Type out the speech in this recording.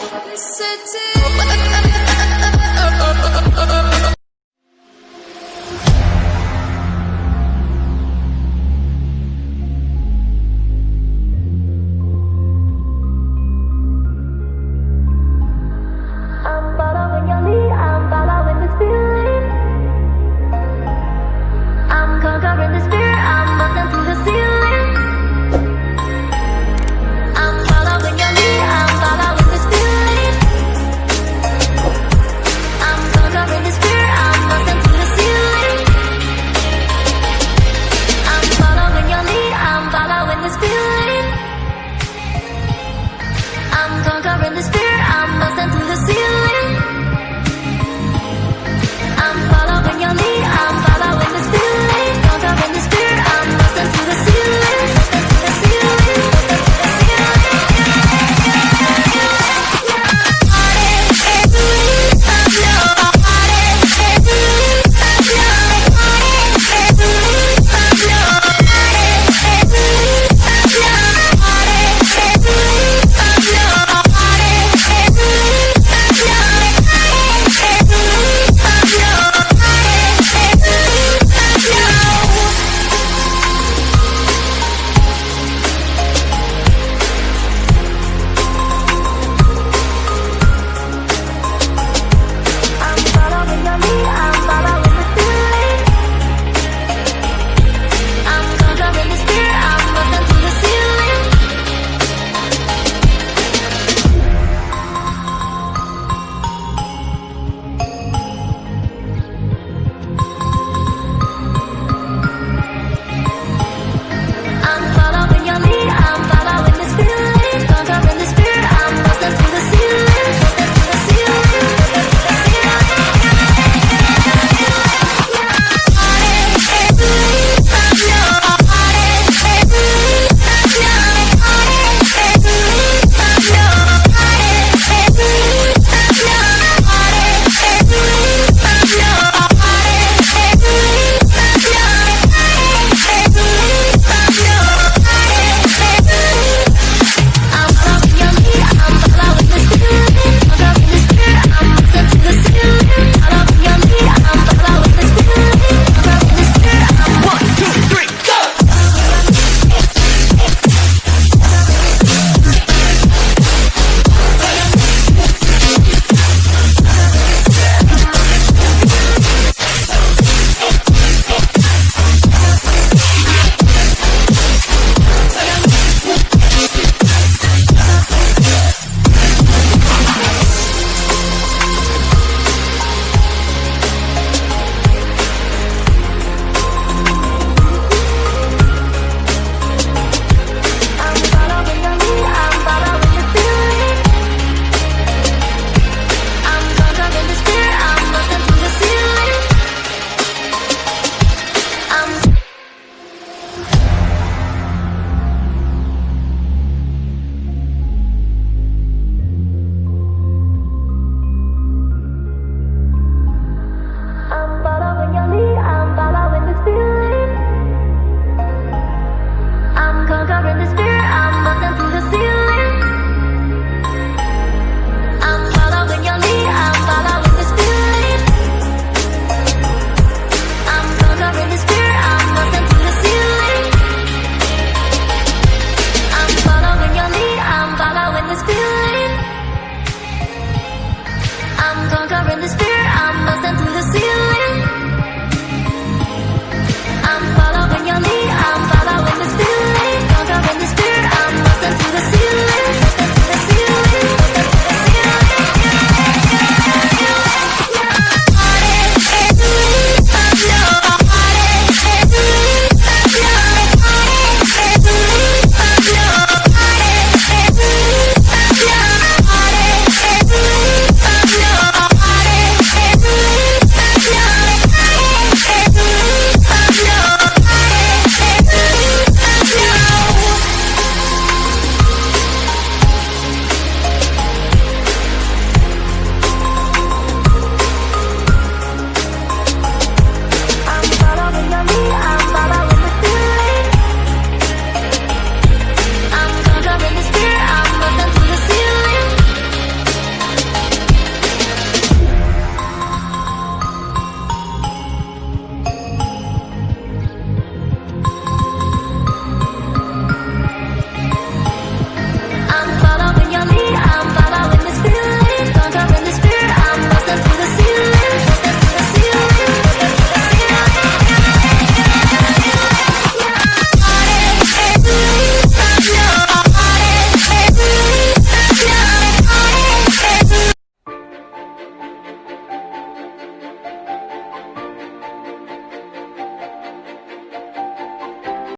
I'm